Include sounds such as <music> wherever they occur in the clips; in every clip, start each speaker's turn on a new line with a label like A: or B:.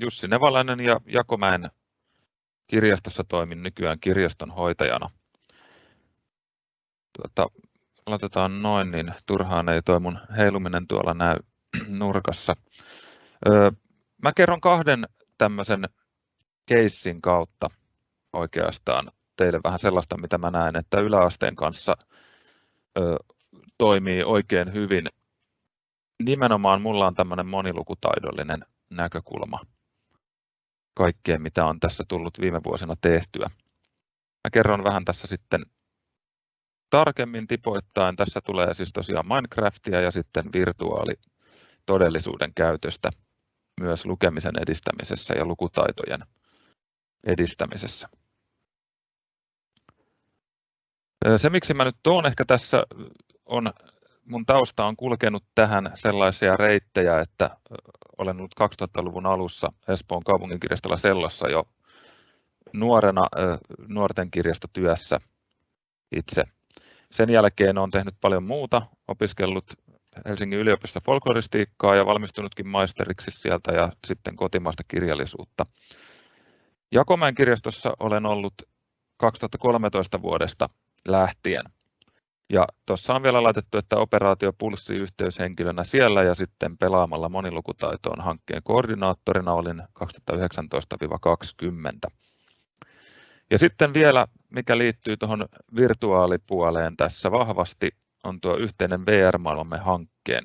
A: Jussi Nevalainen ja Jakomäen kirjastossa toimin nykyään kirjaston hoitajana. Tuota, aloitetaan noin, niin turhaan ei toi mun heiluminen tuolla näy <clears throat> nurkassa. Öö, mä kerron kahden tämmöisen keissin kautta oikeastaan teille vähän sellaista, mitä mä näen, että yläasteen kanssa ö, toimii oikein hyvin. Nimenomaan mulla on tämmöinen monilukutaidollinen näkökulma kaikkeen, mitä on tässä tullut viime vuosina tehtyä. Mä kerron vähän tässä sitten tarkemmin tipoittain. Tässä tulee siis tosiaan Minecraftia ja sitten virtuaalitodellisuuden käytöstä myös lukemisen edistämisessä ja lukutaitojen edistämisessä. Se, miksi mä nyt tuon ehkä tässä, on mun tausta on kulkenut tähän sellaisia reittejä, että olen ollut 2000-luvun alussa Espoon kaupunginkirjastolla Sellossa jo nuorena nuorten kirjastotyössä itse. Sen jälkeen olen tehnyt paljon muuta, opiskellut Helsingin yliopistossa folkloristiikkaa ja valmistunutkin maisteriksi sieltä ja sitten kotimaista kirjallisuutta. Jakomäen kirjastossa olen ollut 2013 vuodesta lähtien. Ja tuossa on vielä laitettu, että operaatio Pulssi yhteyshenkilönä siellä ja sitten pelaamalla monilukutaitoon hankkeen koordinaattorina olin 2019-2020. Ja sitten vielä, mikä liittyy tuohon virtuaalipuoleen tässä vahvasti, on tuo yhteinen VR-maailmamme hankkeen.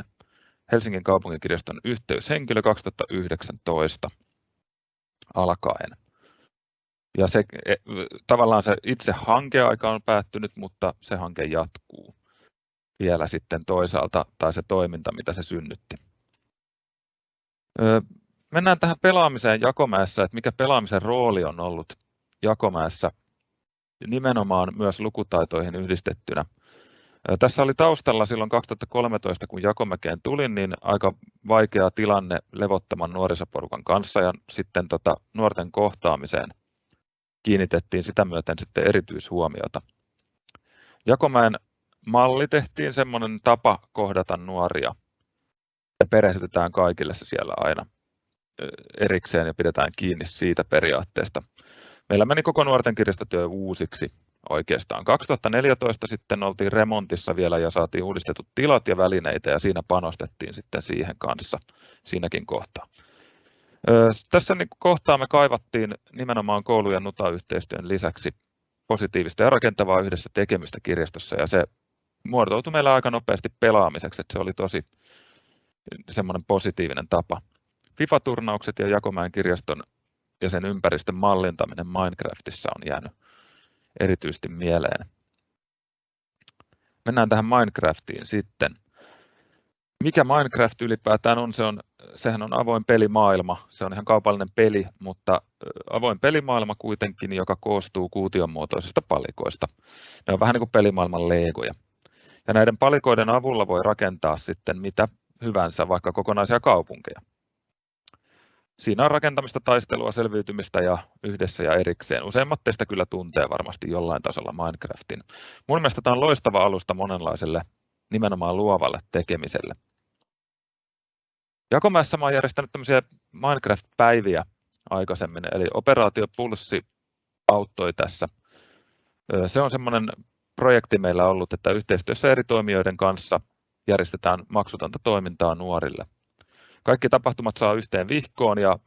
A: Helsingin kaupunkikirjaston yhteyshenkilö 2019 alkaen. Ja se, e, tavallaan se itse hankeaika on päättynyt, mutta se hanke jatkuu vielä sitten toisaalta, tai se toiminta, mitä se synnytti. Mennään tähän pelaamiseen Jakomäessä, että mikä pelaamisen rooli on ollut Jakomäessä nimenomaan myös lukutaitoihin yhdistettynä. Tässä oli taustalla silloin 2013, kun Jakomäkeen tulin, niin aika vaikea tilanne levottoman nuorisoporukan kanssa ja sitten tota, nuorten kohtaamiseen kiinnitettiin sitä myöten sitten erityishuomiota. Jakomäen malli tehtiin semmoinen tapa kohdata nuoria ja perehdytetään kaikille se siellä aina erikseen ja pidetään kiinni siitä periaatteesta. Meillä meni koko nuorten kirjastotyö uusiksi oikeastaan. 2014 sitten oltiin remontissa vielä ja saatiin uudistetut tilat ja välineitä ja siinä panostettiin sitten siihen kanssa siinäkin kohtaa. Tässä niin kohtaa me kaivattiin nimenomaan koulu- ja NUTA-yhteistyön lisäksi positiivista ja rakentavaa yhdessä tekemistä kirjastossa ja se muotoutui meillä aika nopeasti pelaamiseksi, että se oli tosi semmoinen positiivinen tapa. FIFA-turnaukset ja Jakomäen kirjaston ja sen ympäristön mallintaminen Minecraftissa on jäänyt erityisesti mieleen. Mennään tähän Minecraftiin sitten. Mikä Minecraft ylipäätään on? Se on sehän on avoin pelimaailma. Se on ihan kaupallinen peli, mutta avoin pelimaailma kuitenkin, joka koostuu kuution muotoisista palikoista. Ne on vähän niin kuin pelimaailman legoja. Ja näiden palikoiden avulla voi rakentaa sitten mitä hyvänsä, vaikka kokonaisia kaupunkeja. Siinä on rakentamista, taistelua, selviytymistä ja yhdessä ja erikseen. Useimmat teistä kyllä tuntee varmasti jollain tasolla Minecraftin. Mun mielestä tämä on loistava alusta monenlaiselle nimenomaan luovalle tekemiselle. Jakomäessä olen järjestänyt tämmöisiä Minecraft-päiviä aikaisemmin, eli Operaatio Pulssi auttoi tässä. Se on semmoinen projekti meillä ollut, että yhteistyössä eri toimijoiden kanssa järjestetään maksutonta toimintaa nuorille. Kaikki tapahtumat saa yhteen vihkoon ja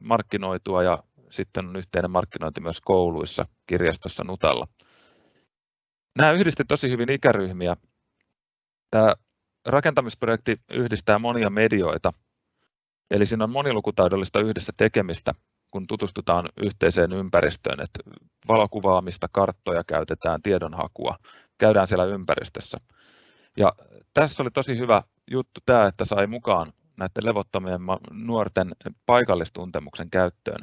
A: markkinoitua ja sitten on yhteinen markkinointi myös kouluissa, kirjastossa Nutalla. Nämä yhdisti tosi hyvin ikäryhmiä. Tämä rakentamisprojekti yhdistää monia medioita, eli siinä on monilukutaidollista yhdessä tekemistä, kun tutustutaan yhteiseen ympäristöön, että valokuvaamista, karttoja käytetään, tiedonhakua, käydään siellä ympäristössä. Ja tässä oli tosi hyvä juttu tämä, että sai mukaan näiden levottomien nuorten paikallistuntemuksen käyttöön.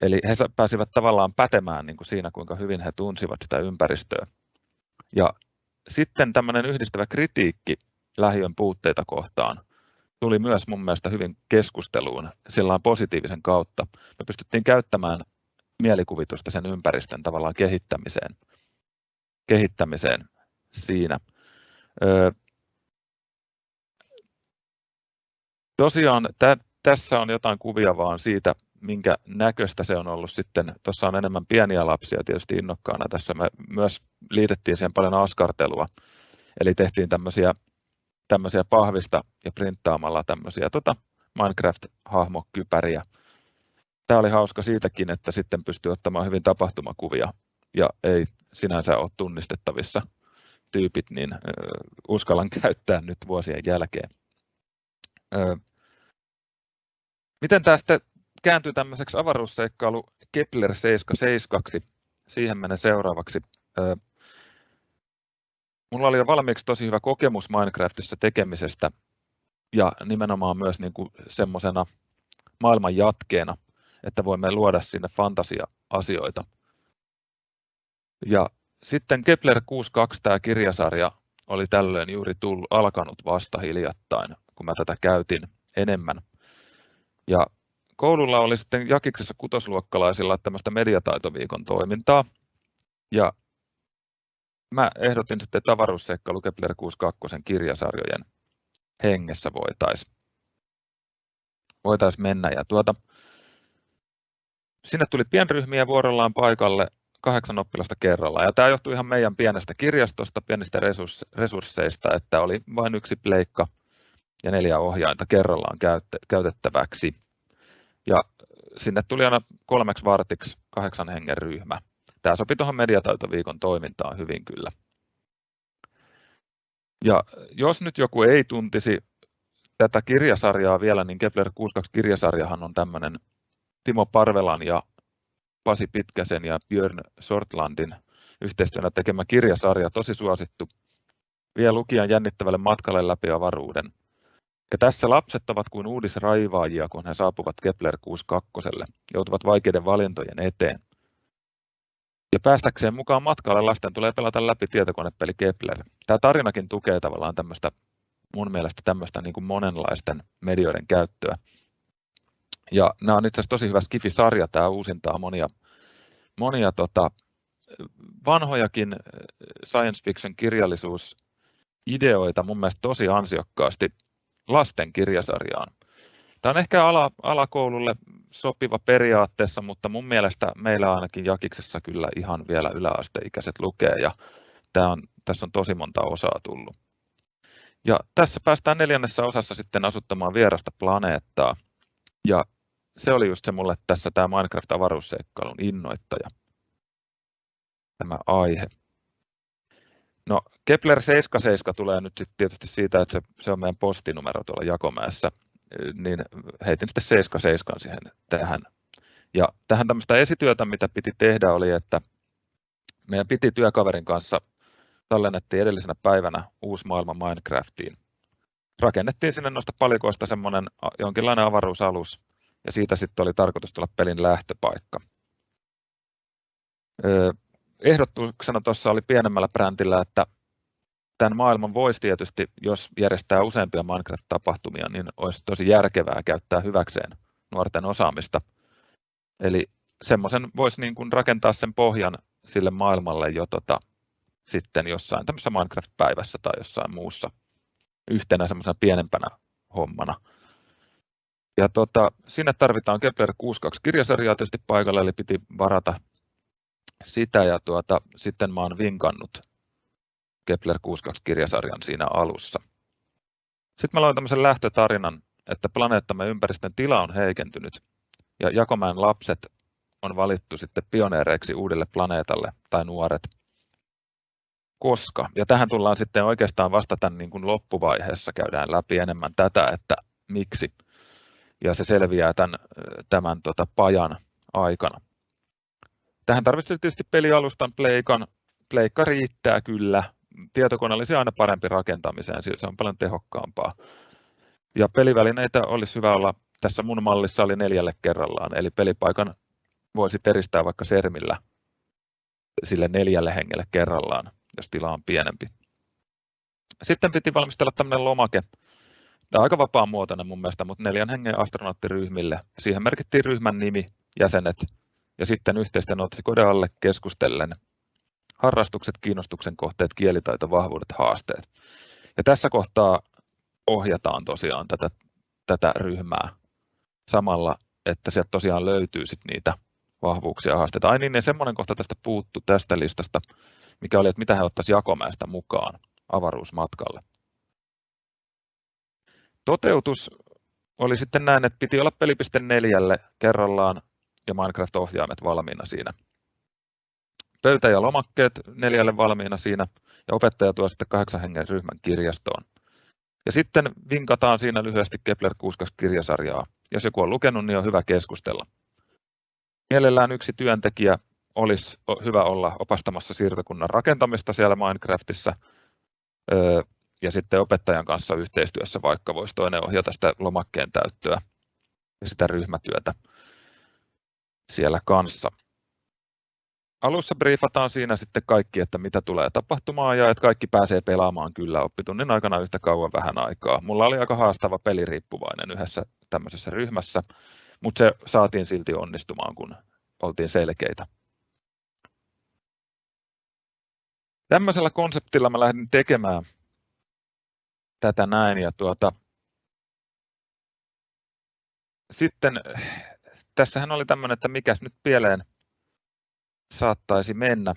A: Eli he pääsivät tavallaan pätemään niin kuin siinä, kuinka hyvin he tunsivat sitä ympäristöä. Ja sitten tämmöinen yhdistävä kritiikki lähiön puutteita kohtaan tuli myös mun mielestä hyvin keskusteluun sillä positiivisen kautta. Me pystyttiin käyttämään mielikuvitusta sen ympäristön tavallaan kehittämiseen, kehittämiseen siinä. Öö, tosiaan tässä on jotain kuvia vaan siitä, minkä näköistä se on ollut sitten. Tuossa on enemmän pieniä lapsia tietysti innokkaana. Tässä me myös liitettiin siihen paljon askartelua. Eli tehtiin tämmöisiä, tämmöisiä pahvista ja printtaamalla tämmöisiä tota Minecraft-hahmokypäriä. Tämä oli hauska siitäkin, että sitten pystyy ottamaan hyvin tapahtumakuvia ja ei sinänsä ole tunnistettavissa tyypit, niin uskallan käyttää nyt vuosien jälkeen. Miten tämä sitten kääntyy tämmöiseksi avaruusseikkailu Kepler 77? Siihen menen seuraavaksi. Mulla oli jo valmiiksi tosi hyvä kokemus Minecraftissa tekemisestä ja nimenomaan myös niin kuin semmoisena maailman jatkeena, että voimme luoda sinne fantasia-asioita. Ja sitten Kepler 62, tämä kirjasarja, oli tällöin juuri tullut, alkanut vasta hiljattain, kun mä tätä käytin enemmän. Ja koululla oli sitten Jakiksessa kutosluokkalaisilla tämmöistä mediataitoviikon toimintaa. Ja mä ehdotin sitten, että avaruusseikkailu Kepler 62 kirjasarjojen hengessä voitaisiin voitais mennä. Ja tuota, sinne tuli pienryhmiä vuorollaan paikalle kahdeksan oppilasta kerralla. Ja tämä johtuu ihan meidän pienestä kirjastosta, pienistä resursseista, että oli vain yksi pleikka ja neljä ohjainta kerrallaan käytettäväksi. Ja sinne tuli aina kolmeksi vartiksi kahdeksan hengen ryhmä. Tämä sopi tuohon mediataitoviikon toimintaan hyvin kyllä. Ja jos nyt joku ei tuntisi tätä kirjasarjaa vielä, niin Kepler 62-kirjasarjahan on tämmöinen Timo Parvelan ja Pasi Pitkäsen ja Björn Sortlandin yhteistyönä tekemä kirjasarja, tosi suosittu, vie lukijan jännittävälle matkalle läpi avaruuden. Ja tässä lapset ovat kuin uudisraivaajia, kun he saapuvat Kepler 62, joutuvat vaikeiden valintojen eteen. Ja päästäkseen mukaan matkalle lasten tulee pelata läpi tietokonepeli Kepler. Tämä tarinakin tukee tavallaan tämmöistä, mun mielestä tämmöistä niin kuin monenlaisten medioiden käyttöä. Ja nämä on itse asiassa tosi hyvä Skifi-sarja, tämä uusintaa monia, monia tota, vanhojakin äh, science fiction kirjallisuusideoita mun mielestä tosi ansiokkaasti lasten kirjasarjaan. Tämä on ehkä ala, alakoululle sopiva periaatteessa, mutta mun mielestä meillä ainakin Jakiksessa kyllä ihan vielä yläasteikäiset lukee ja tämä on, tässä on tosi monta osaa tullut. Ja tässä päästään neljännessä osassa sitten asuttamaan vierasta planeettaa. Ja se oli just se mulle tässä tämä Minecraft-avaruusseikkailun innoittaja, tämä aihe. No Kepler 77 tulee nyt sitten tietysti siitä, että se, se on meidän postinumero tuolla Jakomäessä, niin heitin sitten 77 siihen tähän. Ja tähän tämmöistä esityötä, mitä piti tehdä, oli, että meidän piti työkaverin kanssa tallennettiin edellisenä päivänä uusi maailma Minecraftiin. Rakennettiin sinne noista palikoista semmoinen jonkinlainen avaruusalus, ja siitä sitten oli tarkoitus tulla pelin lähtöpaikka. Ehdotuksena tuossa oli pienemmällä brändillä, että tämän maailman voisi tietysti, jos järjestää useampia Minecraft-tapahtumia, niin olisi tosi järkevää käyttää hyväkseen nuorten osaamista. Eli semmoisen voisi niin kuin rakentaa sen pohjan sille maailmalle jo tota, sitten jossain tämmöisessä Minecraft-päivässä tai jossain muussa yhtenä semmoisena pienempänä hommana. Ja tota, sinne tarvitaan Kepler 62 kirjasarjaa tietysti paikalle, eli piti varata sitä ja tuota, sitten mä oon vinkannut Kepler 62 kirjasarjan siinä alussa. Sitten mä loin tämmöisen lähtötarinan, että planeettamme ympäristön tila on heikentynyt ja Jakomäen lapset on valittu sitten pioneereiksi uudelle planeetalle tai nuoret. Koska, ja tähän tullaan sitten oikeastaan vasta tämän niin kuin loppuvaiheessa, käydään läpi enemmän tätä, että miksi ja se selviää tämän, tämän tota, pajan aikana. Tähän tarvitsee tietysti pelialustan pleikan. Pleikka riittää kyllä. Tietokone olisi aina parempi rakentamiseen, se on paljon tehokkaampaa. Ja pelivälineitä olisi hyvä olla, tässä mun mallissa oli neljälle kerrallaan, eli pelipaikan voisi eristää vaikka sermillä sille neljälle hengelle kerrallaan, jos tila on pienempi. Sitten piti valmistella tämmöinen lomake, Tämä on aika vapaa muotoinen mun mielestä, mutta neljän hengen astronauttiryhmille. Siihen merkittiin ryhmän nimi, jäsenet ja sitten yhteisten otsikoiden alle keskustellen harrastukset, kiinnostuksen kohteet, kielitaito, vahvuudet, haasteet. Ja tässä kohtaa ohjataan tosiaan tätä, tätä ryhmää samalla, että sieltä tosiaan löytyy sit niitä vahvuuksia ja haasteita. Ai niin, ja semmoinen kohta tästä puuttu tästä listasta, mikä oli, että mitä he ottaisivat Jakomäestä mukaan avaruusmatkalle. Toteutus oli sitten näin, että piti olla peli.4 neljälle kerrallaan ja Minecraft-ohjaimet valmiina siinä. Pöytä ja lomakkeet neljälle valmiina siinä ja opettaja tuo sitten kahdeksan hengen ryhmän kirjastoon. Ja sitten vinkataan siinä lyhyesti Kepler 62 kirjasarjaa. Jos joku on lukenut, niin on hyvä keskustella. Mielellään yksi työntekijä olisi hyvä olla opastamassa siirtokunnan rakentamista siellä Minecraftissa ja sitten opettajan kanssa yhteistyössä vaikka voisi toinen ohjata sitä lomakkeen täyttöä ja sitä ryhmätyötä siellä kanssa. Alussa briefataan siinä sitten kaikki, että mitä tulee tapahtumaan ja että kaikki pääsee pelaamaan kyllä oppitunnin aikana yhtä kauan vähän aikaa. Mulla oli aika haastava peliriippuvainen yhdessä tämmöisessä ryhmässä, mutta se saatiin silti onnistumaan, kun oltiin selkeitä. Tämmöisellä konseptilla mä lähdin tekemään tätä näin ja tuota, sitten tässähän oli tämmöinen, että mikäs nyt pieleen saattaisi mennä.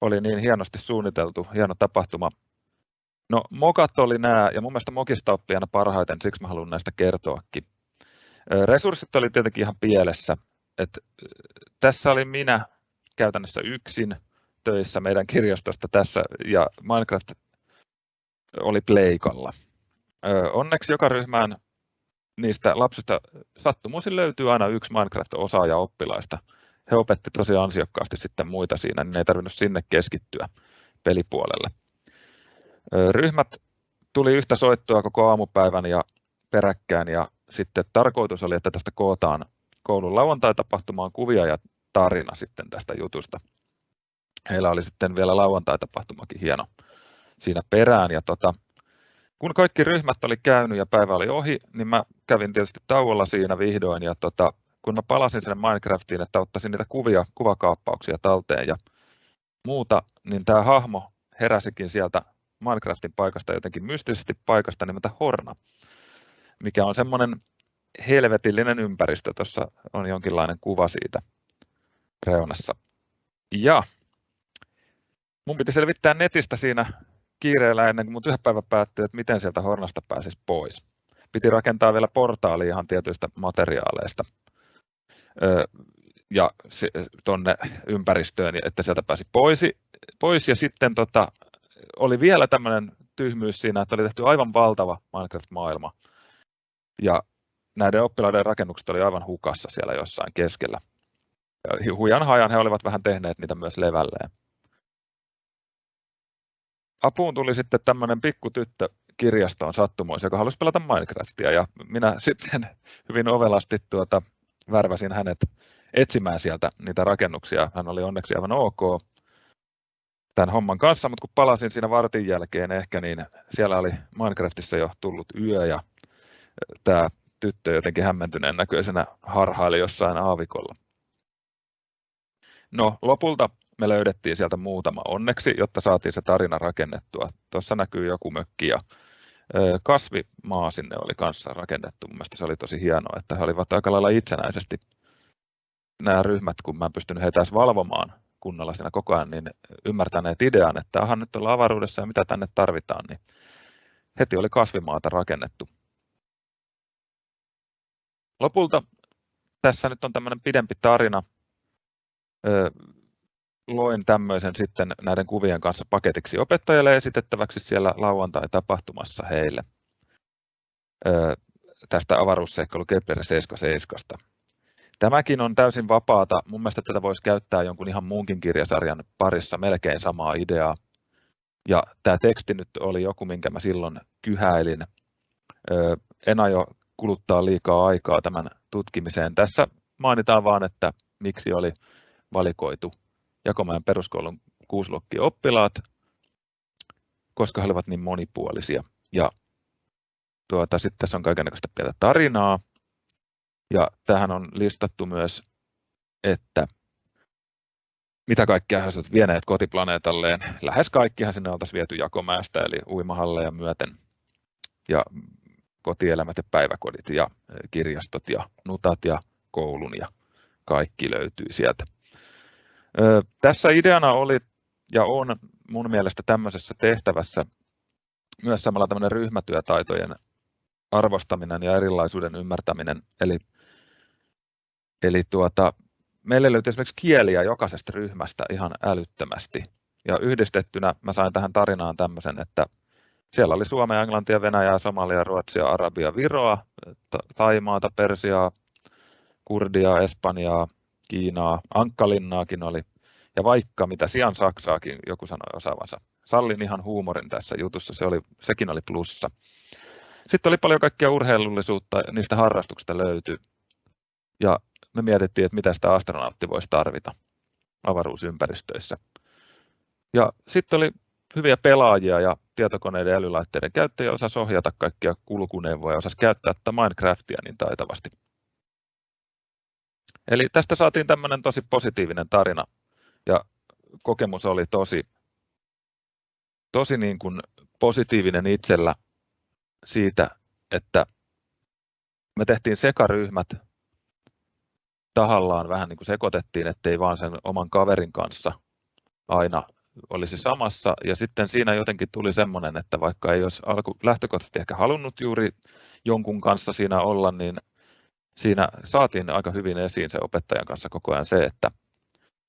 A: Oli niin hienosti suunniteltu, hieno tapahtuma. No mokat oli nämä, ja mun mielestä mokista oppii aina parhaiten, siksi mä haluan näistä kertoakin. Resurssit oli tietenkin ihan pielessä. Et, tässä oli minä käytännössä yksin töissä meidän kirjastosta tässä, ja Minecraft oli pleikalla. Onneksi joka ryhmään niistä lapsista sattumoisin löytyy aina yksi Minecraft-osaaja oppilaista. He opetti tosi ansiokkaasti sitten muita siinä, niin ei tarvinnut sinne keskittyä pelipuolelle. Ryhmät tuli yhtä soittoa koko aamupäivän ja peräkkään ja sitten tarkoitus oli, että tästä kootaan koulun lauantai-tapahtumaan kuvia ja tarina sitten tästä jutusta. Heillä oli sitten vielä lauantai-tapahtumakin hieno siinä perään ja tota, kun kaikki ryhmät oli käynyt ja päivä oli ohi, niin mä kävin tietysti tauolla siinä vihdoin ja tota, kun mä palasin sinne Minecraftiin, että ottaisin niitä kuvia, kuvakaappauksia talteen ja muuta, niin tämä hahmo heräsikin sieltä Minecraftin paikasta jotenkin mystisesti paikasta nimeltä Horna, mikä on semmoinen helvetillinen ympäristö. Tuossa on jonkinlainen kuva siitä reunassa. Ja mun piti selvittää netistä siinä kiireellä ennen kuin mun työpäivä päättyi, että miten sieltä Hornasta pääsisi pois. Piti rakentaa vielä portaali ihan tietyistä materiaaleista ja tuonne ympäristöön, että sieltä pääsi pois. pois. Ja sitten tota, oli vielä tämmöinen tyhmyys siinä, että oli tehty aivan valtava Minecraft-maailma. Ja näiden oppilaiden rakennukset oli aivan hukassa siellä jossain keskellä. Hujan hajan he olivat vähän tehneet niitä myös levälleen. Apuun tuli sitten tämmöinen pikkutyttö kirjastoon sattumoissa, joka halusi pelata Minecraftia ja minä <laughs> sitten hyvin ovelasti tuota, värväsin hänet etsimään sieltä niitä rakennuksia. Hän oli onneksi aivan ok tämän homman kanssa, mutta kun palasin siinä vartin jälkeen ehkä, niin siellä oli Minecraftissa jo tullut yö ja tämä tyttö jotenkin hämmentyneen näköisenä harhaili jossain aavikolla. No lopulta me löydettiin sieltä muutama onneksi, jotta saatiin se tarina rakennettua. Tuossa näkyy joku mökki ja kasvimaa sinne oli kanssa rakennettu. Mielestäni se oli tosi hienoa, että he olivat aika lailla itsenäisesti nämä ryhmät, kun mä en pystynyt heitä edes valvomaan kunnolla siinä koko ajan, niin ymmärtäneet idean, että aha nyt ollaan avaruudessa ja mitä tänne tarvitaan, niin heti oli kasvimaata rakennettu. Lopulta tässä nyt on tämmöinen pidempi tarina loin tämmöisen sitten näiden kuvien kanssa paketiksi opettajalle esitettäväksi siellä lauantai-tapahtumassa heille tästä avaruusseikkailu Kepler 77. Tämäkin on täysin vapaata. Mun mielestä tätä voisi käyttää jonkun ihan muunkin kirjasarjan parissa melkein samaa ideaa. Ja tämä teksti nyt oli joku, minkä mä silloin kyhäilin. En aio kuluttaa liikaa aikaa tämän tutkimiseen. Tässä mainitaan vain, että miksi oli valikoitu Jakomäen peruskoulun kuusiluokkien oppilaat, koska he olivat niin monipuolisia. Ja tuota, sitten tässä on kaikenlaista pientä tarinaa. Ja tähän on listattu myös, että mitä kaikkea he olisivat vieneet kotiplaneetalleen. Lähes kaikkihan sinne oltaisiin viety jakomäestä, eli uimahalleja myöten. Ja kotielämät ja päiväkodit ja kirjastot ja nutat ja koulun ja kaikki löytyy sieltä. Tässä ideana oli ja on mun mielestä tämmöisessä tehtävässä myös samalla tämmöinen ryhmätyötaitojen arvostaminen ja erilaisuuden ymmärtäminen. Eli, eli tuota, meille löytyi esimerkiksi kieliä jokaisesta ryhmästä ihan älyttömästi. Ja yhdistettynä mä sain tähän tarinaan tämmöisen, että siellä oli Suomea, Englantia, Venäjää, Somalia, Ruotsia, Arabia, Viroa, Taimaata, Persiaa, Kurdia, Espanjaa, Kiinaa, Ankkalinnaakin oli, ja vaikka mitä Sian Saksaakin joku sanoi osaavansa. Sallin ihan huumorin tässä jutussa, se oli, sekin oli plussa. Sitten oli paljon kaikkia urheilullisuutta, niistä harrastuksista löytyi. Ja me mietittiin, että mitä sitä astronautti voisi tarvita avaruusympäristöissä. Ja sitten oli hyviä pelaajia ja tietokoneiden ja älylaitteiden käyttäjiä osasi ohjata kaikkia kulkuneuvoja ja osasi käyttää Minecraftia niin taitavasti. Eli tästä saatiin tämmöinen tosi positiivinen tarina ja kokemus oli tosi, tosi niin kuin positiivinen itsellä siitä, että me tehtiin sekaryhmät tahallaan vähän niin kuin sekoitettiin, ettei vaan sen oman kaverin kanssa aina olisi samassa. Ja sitten siinä jotenkin tuli semmoinen, että vaikka ei olisi alku, lähtökohtaisesti ehkä halunnut juuri jonkun kanssa siinä olla, niin siinä saatiin aika hyvin esiin se opettajan kanssa koko ajan se, että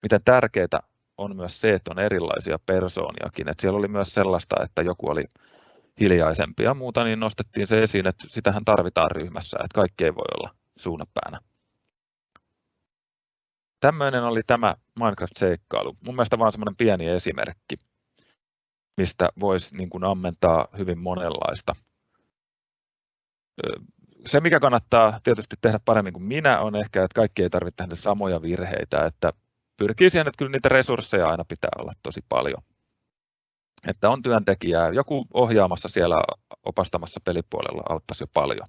A: miten tärkeää on myös se, että on erilaisia persooniakin. Että siellä oli myös sellaista, että joku oli hiljaisempi ja muuta, niin nostettiin se esiin, että sitähän tarvitaan ryhmässä, että kaikki ei voi olla suunnapäänä. Tämmöinen oli tämä Minecraft-seikkailu. Mun mielestä vain semmoinen pieni esimerkki, mistä voisi niin kuin ammentaa hyvin monenlaista. Se, mikä kannattaa tietysti tehdä paremmin kuin minä, on ehkä, että kaikki ei tarvitse tehdä samoja virheitä, että pyrkii siihen, että kyllä niitä resursseja aina pitää olla tosi paljon. Että on työntekijää, joku ohjaamassa siellä opastamassa pelipuolella auttaisi jo paljon.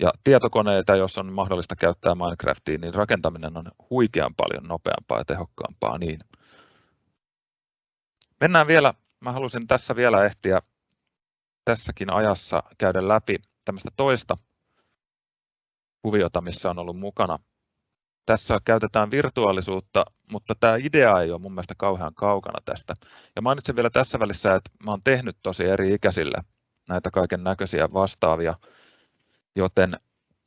A: Ja tietokoneita, jos on mahdollista käyttää Minecraftiin, niin rakentaminen on huikean paljon nopeampaa ja tehokkaampaa. Niin. Mennään vielä, mä halusin tässä vielä ehtiä tässäkin ajassa käydä läpi tämmöistä toista kuviota, missä on ollut mukana. Tässä käytetään virtuaalisuutta, mutta tämä idea ei ole mun mielestä kauhean kaukana tästä. Ja mainitsen vielä tässä välissä, että mä oon tehnyt tosi eri ikäisille näitä kaiken näköisiä vastaavia Joten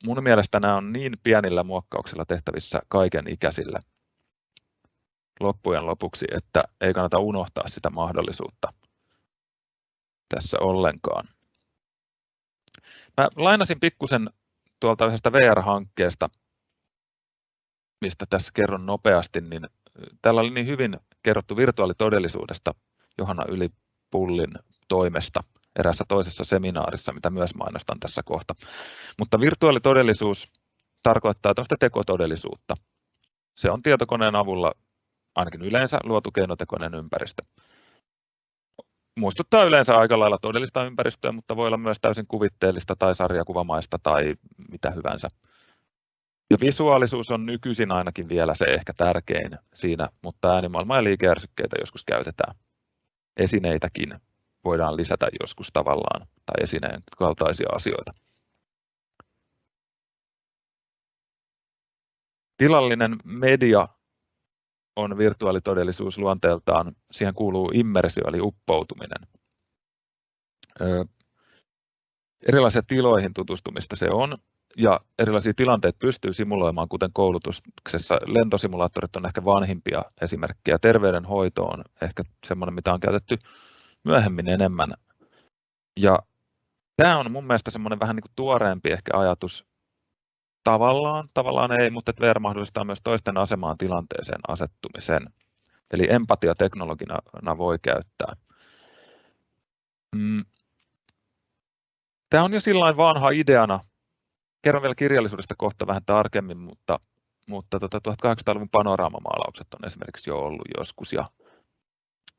A: mun mielestä nämä on niin pienillä muokkauksilla tehtävissä kaiken ikäisille loppujen lopuksi, että ei kannata unohtaa sitä mahdollisuutta tässä ollenkaan. Mä lainasin pikkusen tuolta yhdestä VR-hankkeesta, mistä tässä kerron nopeasti, niin täällä oli niin hyvin kerrottu virtuaalitodellisuudesta Johanna Ylipullin toimesta – eräässä toisessa seminaarissa, mitä myös mainostan tässä kohta. Mutta virtuaalitodellisuus tarkoittaa tämmöistä tekotodellisuutta. Se on tietokoneen avulla ainakin yleensä luotu keinotekoinen ympäristö. Muistuttaa yleensä aika lailla todellista ympäristöä, mutta voi olla myös täysin kuvitteellista tai sarjakuvamaista tai mitä hyvänsä. Ja visuaalisuus on nykyisin ainakin vielä se ehkä tärkein siinä, mutta äänimaailma ja liikeärsykkeitä joskus käytetään. Esineitäkin voidaan lisätä joskus tavallaan tai esineen kaltaisia asioita. Tilallinen media on virtuaalitodellisuus luonteeltaan, siihen kuuluu immersio eli uppoutuminen. Erilaisia tiloihin tutustumista se on, ja erilaisia tilanteita pystyy simuloimaan, kuten koulutuksessa. Lentosimulaattorit on ehkä vanhimpia esimerkkejä. Terveydenhoito on ehkä sellainen, mitä on käytetty myöhemmin enemmän. Ja tämä on mun mielestä semmoinen vähän niin kuin tuoreempi ehkä ajatus tavallaan, tavallaan ei, mutta VR mahdollistaa myös toisten asemaan tilanteeseen asettumisen. Eli empatia teknologina voi käyttää. Mm. Tämä on jo sillä vanha ideana. Kerron vielä kirjallisuudesta kohta vähän tarkemmin, mutta, mutta tota 1800-luvun panoraamamaalaukset on esimerkiksi jo ollut joskus ja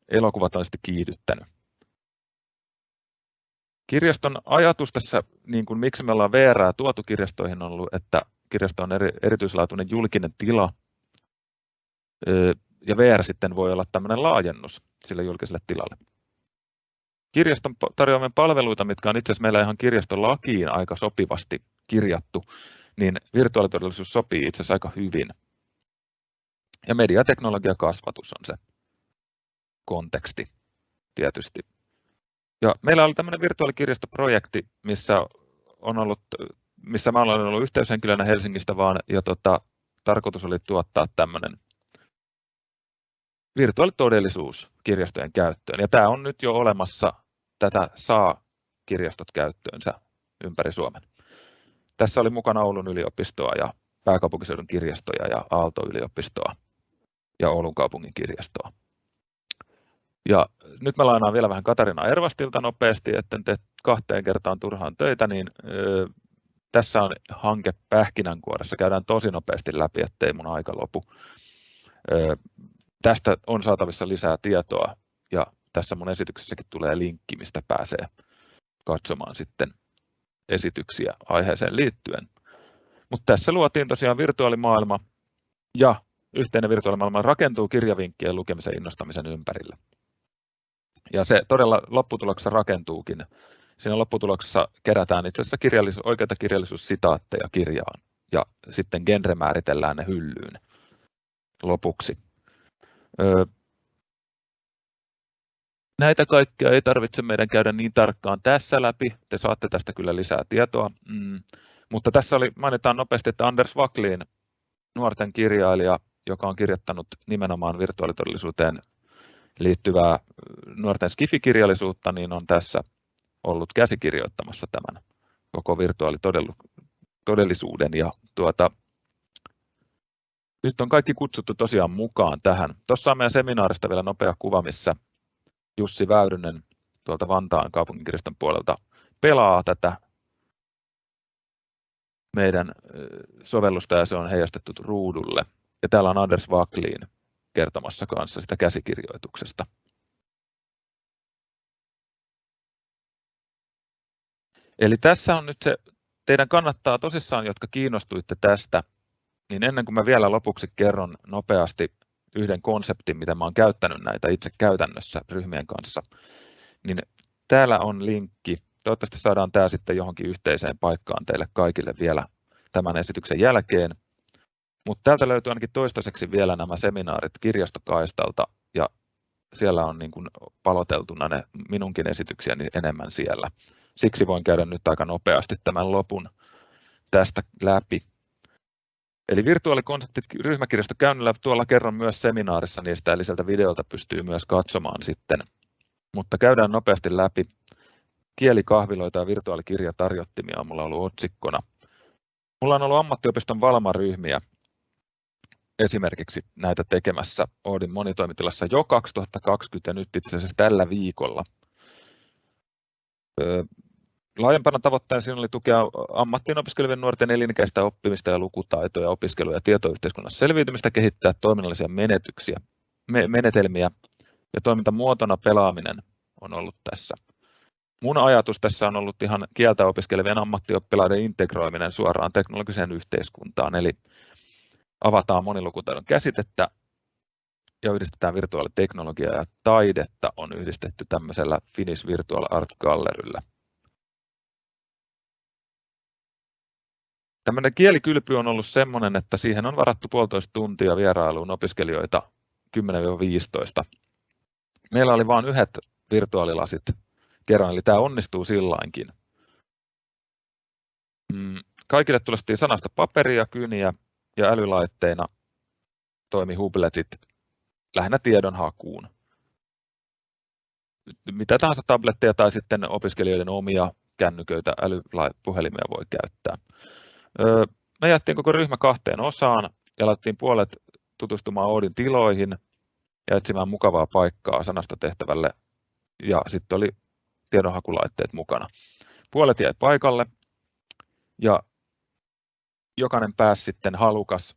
A: elokuvat on sitten kiihdyttänyt. Kirjaston ajatus tässä, niin kuin miksi me ollaan VR tuotu kirjastoihin, on ollut, että kirjasto on eri, erityislaatuinen julkinen tila, ja VR sitten voi olla tämmöinen laajennus sille julkiselle tilalle. kirjaston tarjoamien palveluita, mitkä on itse asiassa meillä ihan kirjastolakiin aika sopivasti kirjattu, niin virtuaalitodellisuus sopii itse asiassa aika hyvin. Ja mediateknologia kasvatus on se konteksti tietysti. Ja meillä oli tämmöinen virtuaalikirjastoprojekti, missä on ollut, missä mä olen ollut yhteyshenkilönä Helsingistä vaan, ja tota, tarkoitus oli tuottaa tämmöinen virtuaalitodellisuus kirjastojen käyttöön. Ja tämä on nyt jo olemassa, tätä saa kirjastot käyttöönsä ympäri Suomen. Tässä oli mukana Oulun yliopistoa ja pääkaupunkiseudun kirjastoja ja Aalto-yliopistoa ja Oulun kaupungin kirjastoa. Ja nyt mä lainaan vielä vähän Katarina Ervastilta nopeasti, että te kahteen kertaan turhaan töitä, niin ö, tässä on hanke pähkinänkuoressa. Käydään tosi nopeasti läpi, ettei mun aika lopu. Ö, tästä on saatavissa lisää tietoa ja tässä mun esityksessäkin tulee linkki, mistä pääsee katsomaan sitten esityksiä aiheeseen liittyen. Mutta tässä luotiin tosiaan virtuaalimaailma ja yhteinen virtuaalimaailma rakentuu kirjavinkkien lukemisen innostamisen ympärille. Ja se todella lopputuloksessa rakentuukin. Siinä lopputuloksessa kerätään itse asiassa kirjallisuus, oikeita kirjallisuussitaatteja kirjaan ja sitten genre määritellään ne hyllyyn lopuksi. Näitä kaikkia ei tarvitse meidän käydä niin tarkkaan tässä läpi. Te saatte tästä kyllä lisää tietoa. Mm. Mutta tässä oli, mainitaan nopeasti, että Anders Waklin, nuorten kirjailija, joka on kirjoittanut nimenomaan virtuaalitodellisuuteen liittyvää nuorten skifikirjallisuutta, niin on tässä ollut käsikirjoittamassa tämän koko virtuaalitodellisuuden. Ja tuota, nyt on kaikki kutsuttu tosiaan mukaan tähän. Tuossa on meidän seminaarista vielä nopea kuva, missä Jussi Väyrynen tuolta Vantaan kaupunginkirjaston puolelta pelaa tätä meidän sovellusta ja se on heijastettu ruudulle. Ja täällä on Anders Waklin kertomassa kanssa sitä käsikirjoituksesta. Eli tässä on nyt se, teidän kannattaa tosissaan, jotka kiinnostuitte tästä, niin ennen kuin mä vielä lopuksi kerron nopeasti yhden konseptin, mitä mä olen käyttänyt näitä itse käytännössä ryhmien kanssa, niin täällä on linkki. Toivottavasti saadaan tämä sitten johonkin yhteiseen paikkaan teille kaikille vielä tämän esityksen jälkeen. Mutta täältä löytyy ainakin toistaiseksi vielä nämä seminaarit kirjastokaistalta ja siellä on niin kuin paloteltuna ne minunkin esityksiäni enemmän siellä. Siksi voin käydä nyt aika nopeasti tämän lopun tästä läpi. Eli virtuaalikonseptit ryhmäkirjastokäynnillä tuolla kerron myös seminaarissa niistä, eli sieltä videolta pystyy myös katsomaan sitten. Mutta käydään nopeasti läpi. Kielikahviloita ja virtuaalikirjatarjottimia on mulla ollut otsikkona. Mulla on ollut ammattiopiston Valma-ryhmiä esimerkiksi näitä tekemässä Oodin monitoimitilassa jo 2020 ja nyt itse asiassa tällä viikolla. Laajempana tavoitteena siinä oli tukea ammattiin opiskelevien nuorten elinikäistä oppimista ja lukutaitoja, opiskelua ja tietoyhteiskunnassa selviytymistä, kehittää toiminnallisia menetyksiä, me, menetelmiä ja toimintamuotona pelaaminen on ollut tässä. Mun ajatus tässä on ollut ihan kieltä opiskelevien ammattioppilaiden integroiminen suoraan teknologiseen yhteiskuntaan, eli avataan monilukutaidon käsitettä ja yhdistetään virtuaaliteknologiaa ja taidetta on yhdistetty tämmöisellä Finnish Virtual Art Galleryllä. Tämmöinen kielikylpy on ollut sellainen, että siihen on varattu puolitoista tuntia vierailuun opiskelijoita 10-15. Meillä oli vain yhdet virtuaalilasit kerran, eli tämä onnistuu sillainkin. Mm, kaikille tulestiin sanasta paperia, kyniä ja älylaitteina toimi Hubletit lähinnä tiedonhakuun. Mitä tahansa tabletteja tai sitten opiskelijoiden omia kännyköitä, älypuhelimia voi käyttää. Me jättiin koko ryhmä kahteen osaan ja laitettiin puolet tutustumaan Oodin tiloihin ja etsimään mukavaa paikkaa sanastotehtävälle ja sitten oli tiedonhakulaitteet mukana. Puolet jäi paikalle ja jokainen pääsi sitten halukas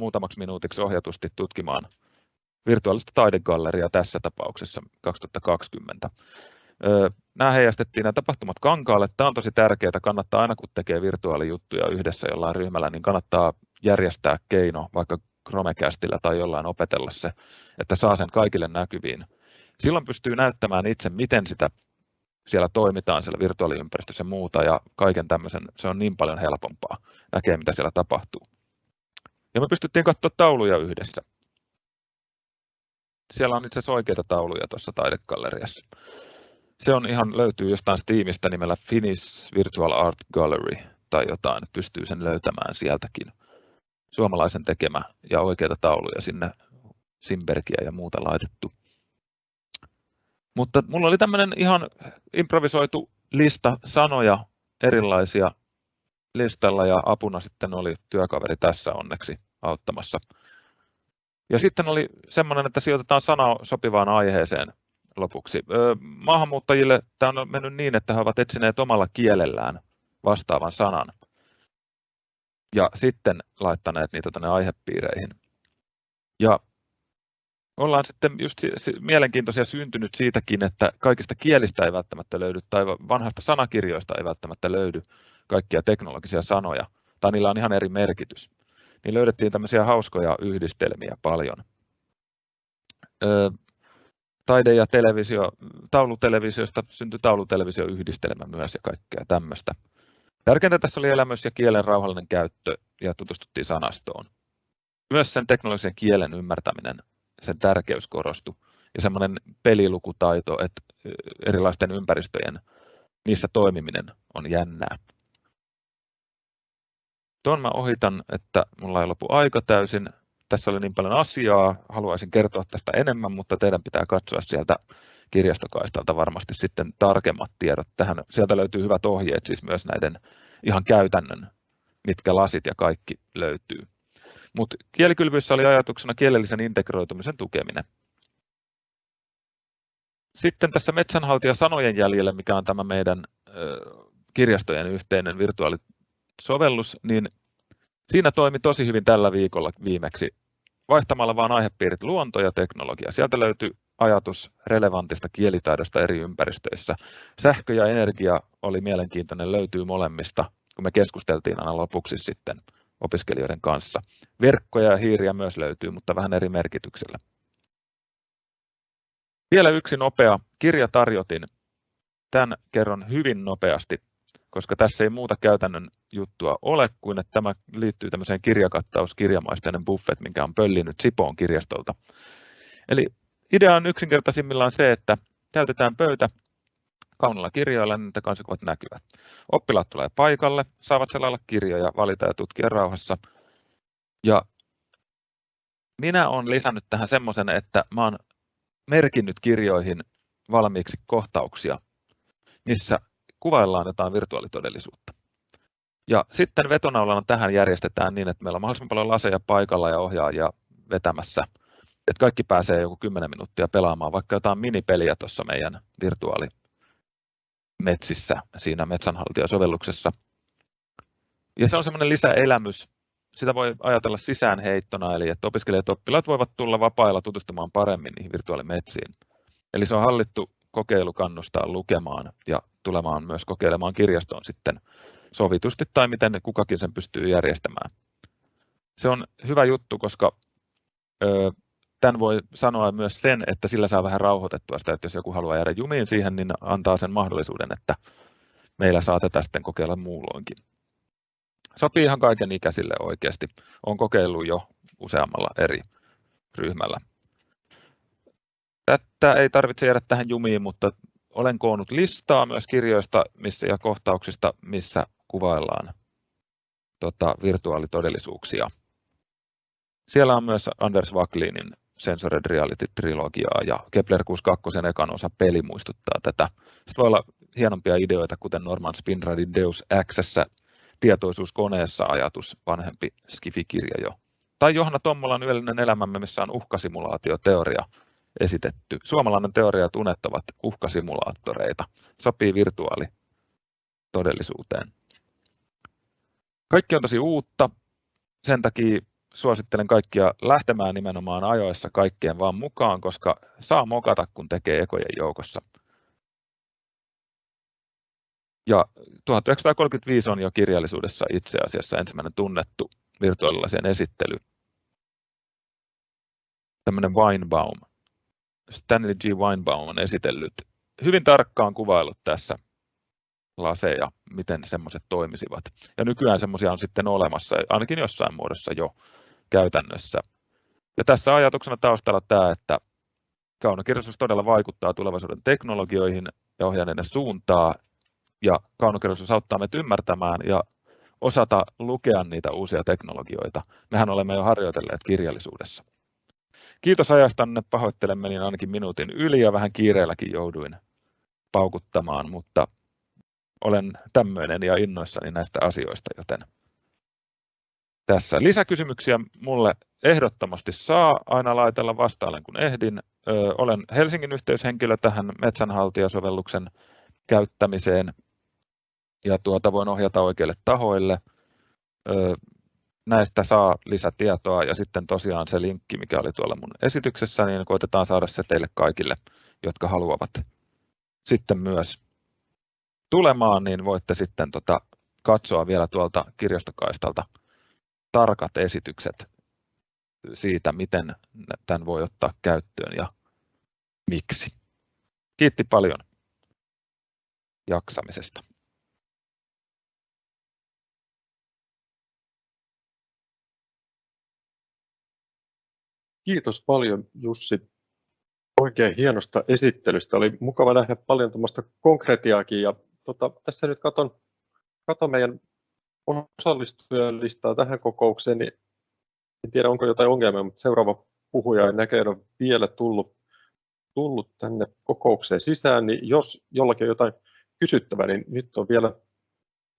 A: muutamaksi minuutiksi ohjatusti tutkimaan virtuaalista taidegalleriaa tässä tapauksessa 2020. Nämä heijastettiin nämä tapahtumat kankaalle. Tämä on tosi tärkeää. Kannattaa aina kun tekee virtuaalijuttuja yhdessä jollain ryhmällä, niin kannattaa järjestää keino vaikka Chromecastilla tai jollain opetella se, että saa sen kaikille näkyviin. Silloin pystyy näyttämään itse, miten sitä siellä toimitaan siellä virtuaaliympäristössä ja muuta ja kaiken tämmöisen, se on niin paljon helpompaa näkee mitä siellä tapahtuu. Ja me pystyttiin katsoa tauluja yhdessä. Siellä on itse asiassa oikeita tauluja tuossa taidegalleriassa. Se on ihan, löytyy jostain Steamista nimellä Finnish Virtual Art Gallery tai jotain, pystyy sen löytämään sieltäkin. Suomalaisen tekemä ja oikeita tauluja sinne Simbergia ja muuta laitettu. Mutta mulla oli tämmöinen ihan improvisoitu lista sanoja erilaisia listalla ja apuna sitten oli työkaveri tässä onneksi auttamassa. Ja sitten oli semmoinen, että sijoitetaan sana sopivaan aiheeseen lopuksi. Maahanmuuttajille tämä on mennyt niin, että he ovat etsineet omalla kielellään vastaavan sanan ja sitten laittaneet niitä tuonne aihepiireihin. Ja ollaan sitten just mielenkiintoisia syntynyt siitäkin, että kaikista kielistä ei välttämättä löydy tai vanhasta sanakirjoista ei välttämättä löydy kaikkia teknologisia sanoja, tai niillä on ihan eri merkitys. Niin löydettiin tämmöisiä hauskoja yhdistelmiä paljon. taide- ja televisio, taulutelevisiosta syntyi taulutelevisioyhdistelmä myös ja kaikkea tämmöistä. Tärkeintä tässä oli elämys ja kielen rauhallinen käyttö ja tutustuttiin sanastoon. Myös sen teknologisen kielen ymmärtäminen, sen tärkeys korostui ja semmoinen pelilukutaito, että erilaisten ympäristöjen niissä toimiminen on jännää. Tuon mä ohitan, että mulla ei lopu aika täysin. Tässä oli niin paljon asiaa, haluaisin kertoa tästä enemmän, mutta teidän pitää katsoa sieltä kirjastokaistalta varmasti sitten tarkemmat tiedot tähän. Sieltä löytyy hyvät ohjeet siis myös näiden ihan käytännön, mitkä lasit ja kaikki löytyy. Mutta kielikylvyissä oli ajatuksena kielellisen integroitumisen tukeminen. Sitten tässä metsänhaltija sanojen jäljellä, mikä on tämä meidän kirjastojen yhteinen virtuaalisovellus, niin siinä toimi tosi hyvin tällä viikolla viimeksi vaihtamalla vain aihepiirit luonto ja teknologia. Sieltä löytyy ajatus relevantista kielitaidosta eri ympäristöissä. Sähkö ja energia oli mielenkiintoinen, löytyy molemmista, kun me keskusteltiin aina lopuksi sitten opiskelijoiden kanssa. Verkkoja ja hiiriä myös löytyy, mutta vähän eri merkityksellä. Vielä yksi nopea kirjatarjotin. Tämän kerron hyvin nopeasti, koska tässä ei muuta käytännön juttua ole kuin, että tämä liittyy tämmöiseen kirjakattaus kirjamaisteinen buffet, minkä on pöllinyt Sipoon kirjastolta. Eli idea on yksinkertaisimmillaan se, että täytetään pöytä kaunilla kirjoilla, niin että kansikuvat näkyvät. Oppilaat tulee paikalle, saavat selailla kirjoja, valita ja tutkia rauhassa. Ja minä olen lisännyt tähän semmoisen, että olen merkinnyt kirjoihin valmiiksi kohtauksia, missä kuvaillaan jotain virtuaalitodellisuutta. Ja sitten vetonaulana tähän järjestetään niin, että meillä on mahdollisimman paljon laseja paikalla ja ohjaajia vetämässä, että kaikki pääsee joku 10 minuuttia pelaamaan vaikka jotain minipeliä tuossa meidän virtuaalimetsissä siinä metsänhaltijasovelluksessa. Ja se on semmoinen lisäelämys. Sitä voi ajatella sisäänheittona, eli että opiskelijat ja oppilaat voivat tulla vapailla tutustumaan paremmin niihin virtuaalimetsiin. Eli se on hallittu kokeilu kannustaa lukemaan ja tulemaan myös kokeilemaan kirjastoon sitten sovitusti tai miten kukakin sen pystyy järjestämään. Se on hyvä juttu, koska tämän voi sanoa myös sen, että sillä saa vähän rauhoitettua sitä, että jos joku haluaa jäädä jumiin siihen, niin antaa sen mahdollisuuden, että meillä saa tätä sitten kokeilla muulloinkin. Sopii ihan kaiken ikäisille oikeasti. Olen kokeillut jo useammalla eri ryhmällä. Tätä ei tarvitse jäädä tähän jumiin, mutta olen koonnut listaa myös kirjoista missä, ja kohtauksista, missä kuvaillaan tota, virtuaalitodellisuuksia. Siellä on myös Anders Wacklinin Sensored Reality-trilogiaa ja Kepler 62 ekan osa peli muistuttaa tätä. Sitten voi olla hienompia ideoita, kuten Norman Spinradin Deus Xssä tietoisuuskoneessa ajatus, vanhempi skifikirja jo. Tai Johanna Tommolan Yöllinen elämämme, missä on uhkasimulaatioteoria esitetty. Suomalainen teoria, ovat uhkasimulaattoreita. Sopii virtuaali todellisuuteen. Kaikki on tosi uutta, sen takia suosittelen kaikkia lähtemään nimenomaan ajoissa kaikkeen vaan mukaan, koska saa mokata, kun tekee ekojen joukossa. Ja 1935 on jo kirjallisuudessa itse asiassa ensimmäinen tunnettu virtuaalilasien esittely. Tämmöinen Weinbaum. Stanley G. Weinbaum on esitellyt hyvin tarkkaan kuvaillut tässä laseja, miten semmoiset toimisivat. Ja nykyään semmoisia on sitten olemassa, ainakin jossain muodossa jo käytännössä. Ja tässä ajatuksena taustalla tämä, että kaunokirjallisuus todella vaikuttaa tulevaisuuden teknologioihin ja ohjaa ne suuntaa, ja kaunokirjallisuus auttaa meitä ymmärtämään ja osata lukea niitä uusia teknologioita. Mehän olemme jo harjoitelleet kirjallisuudessa. Kiitos ajastanne, pahoittelen menin ainakin minuutin yli ja vähän kiireelläkin jouduin paukuttamaan, mutta olen tämmöinen ja innoissani näistä asioista, joten tässä lisäkysymyksiä mulle ehdottomasti saa aina laitella vastailen kun ehdin. Ö, olen Helsingin yhteyshenkilö tähän metsänhaltijasovelluksen käyttämiseen ja tuota voin ohjata oikeille tahoille. Ö, näistä saa lisätietoa ja sitten tosiaan se linkki, mikä oli tuolla mun esityksessä, niin koitetaan saada se teille kaikille, jotka haluavat sitten myös tulemaan, niin voitte sitten tota katsoa vielä tuolta kirjastokaistalta tarkat esitykset siitä, miten tämän voi ottaa käyttöön ja miksi. Kiitti paljon jaksamisesta.
B: Kiitos paljon Jussi oikein hienosta esittelystä. Oli mukava nähdä paljon tuommoista konkretiaakin. Ja, tota, tässä nyt katon, katon meidän osallistujan tähän kokoukseen, niin en tiedä onko jotain ongelmia, mutta seuraava puhuja ei näköjään ole vielä tullut, tullut tänne kokoukseen sisään, niin jos jollakin on jotain kysyttävää, niin nyt on vielä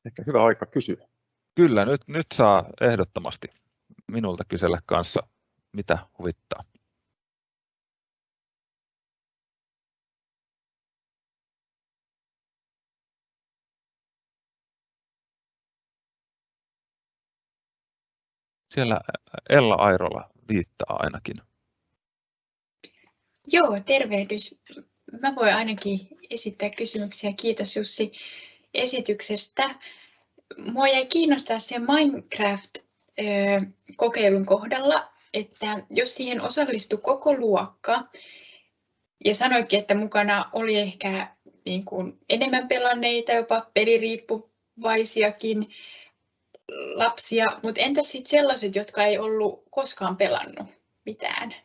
B: ehkä hyvä aika kysyä.
A: Kyllä, nyt, nyt saa ehdottomasti minulta kysellä kanssa, mitä huvittaa. Siellä Ella Airola viittaa ainakin.
C: Joo, tervehdys. Mä voin ainakin esittää kysymyksiä. Kiitos Jussi esityksestä. Mua jäi kiinnostaa se Minecraft-kokeilun kohdalla, että jos siihen osallistui koko luokka, ja sanoikin, että mukana oli ehkä niin kuin enemmän pelanneita, jopa peliriippuvaisiakin, lapsia, mutta entäs sitten sellaiset, jotka ei ollut koskaan pelannut mitään?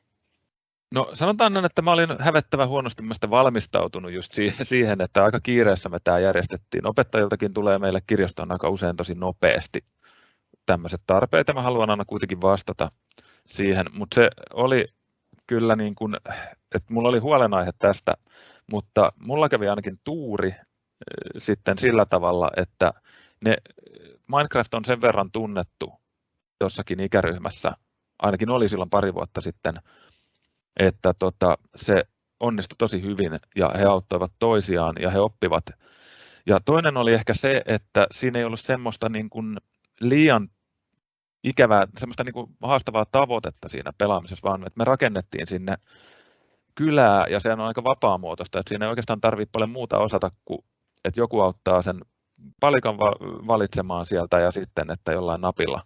A: No sanotaan että mä olin hävettävän huonosti valmistautunut just siihen, että aika kiireessä me tämä järjestettiin. Opettajiltakin tulee meille kirjastoon aika usein tosi nopeasti tämmöiset tarpeet ja mä haluan aina kuitenkin vastata siihen, mutta se oli kyllä niin kuin, että mulla oli huolenaihe tästä, mutta mulla kävi ainakin tuuri eh, sitten sillä tavalla, että ne, Minecraft on sen verran tunnettu jossakin ikäryhmässä, ainakin oli silloin pari vuotta sitten, että tota, se onnistui tosi hyvin ja he auttoivat toisiaan ja he oppivat. Ja toinen oli ehkä se, että siinä ei ollut semmoista niin kuin liian ikävää, semmoista niin kuin haastavaa tavoitetta siinä pelaamisessa, vaan että me rakennettiin sinne kylää ja se on aika vapaamuotoista, että siinä ei oikeastaan tarvitse paljon muuta osata kuin, että joku auttaa sen palikan valitsemaan sieltä ja sitten, että jollain napilla,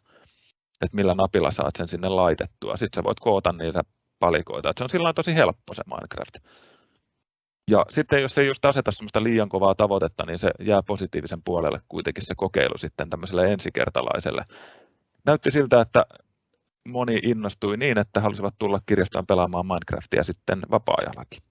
A: että millä napilla saat sen sinne laitettua. Sitten sä voit koota niitä palikoita. Että se on sillä tosi helppo se Minecraft. Ja sitten jos ei just aseta semmoista liian kovaa tavoitetta, niin se jää positiivisen puolelle kuitenkin se kokeilu sitten tämmöiselle ensikertalaiselle. Näytti siltä, että moni innostui niin, että halusivat tulla kirjastoon pelaamaan Minecraftia sitten vapaa-ajallakin.